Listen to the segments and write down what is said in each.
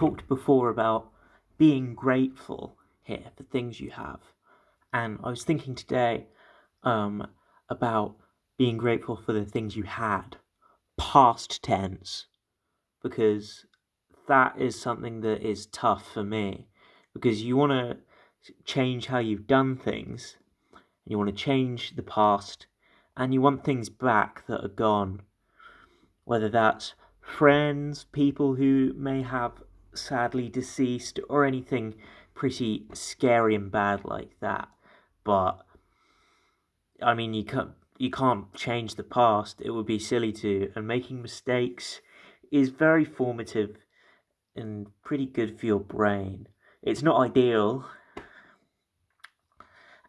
talked before about being grateful here for things you have. And I was thinking today um, about being grateful for the things you had, past tense, because that is something that is tough for me. Because you want to change how you've done things, you want to change the past, and you want things back that are gone. Whether that's friends, people who may have sadly deceased, or anything pretty scary and bad like that. But I mean, you can't you can't change the past. It would be silly to, and making mistakes is very formative and pretty good for your brain. It's not ideal,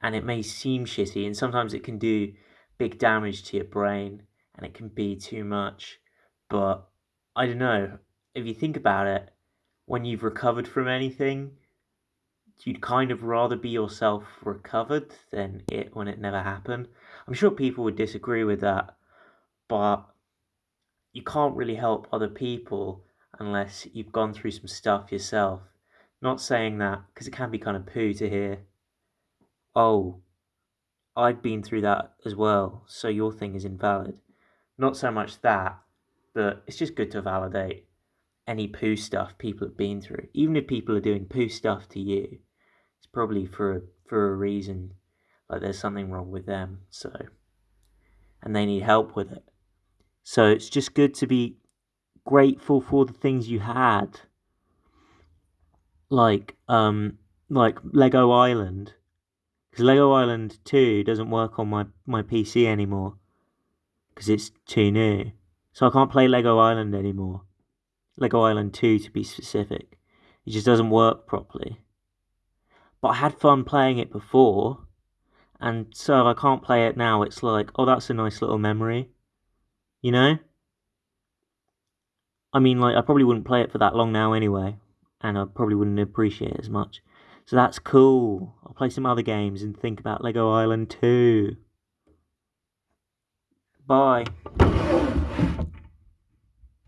and it may seem shitty, and sometimes it can do big damage to your brain, and it can be too much. But I don't know. If you think about it, when you've recovered from anything, you'd kind of rather be yourself recovered than it when it never happened. I'm sure people would disagree with that, but you can't really help other people unless you've gone through some stuff yourself. Not saying that because it can be kind of poo to hear, oh, I've been through that as well, so your thing is invalid. Not so much that, but it's just good to validate any poo stuff people have been through. Even if people are doing poo stuff to you, it's probably for a, for a reason. Like there's something wrong with them, so and they need help with it. So it's just good to be grateful for the things you had. Like um like Lego Island. Because Lego Island 2 doesn't work on my, my PC anymore. Because it's too new. So I can't play Lego Island anymore. Lego Island 2 to be specific. It just doesn't work properly. But I had fun playing it before, and so if I can't play it now, it's like, oh, that's a nice little memory. You know? I mean, like, I probably wouldn't play it for that long now anyway, and I probably wouldn't appreciate it as much. So that's cool. I'll play some other games and think about Lego Island 2. Bye.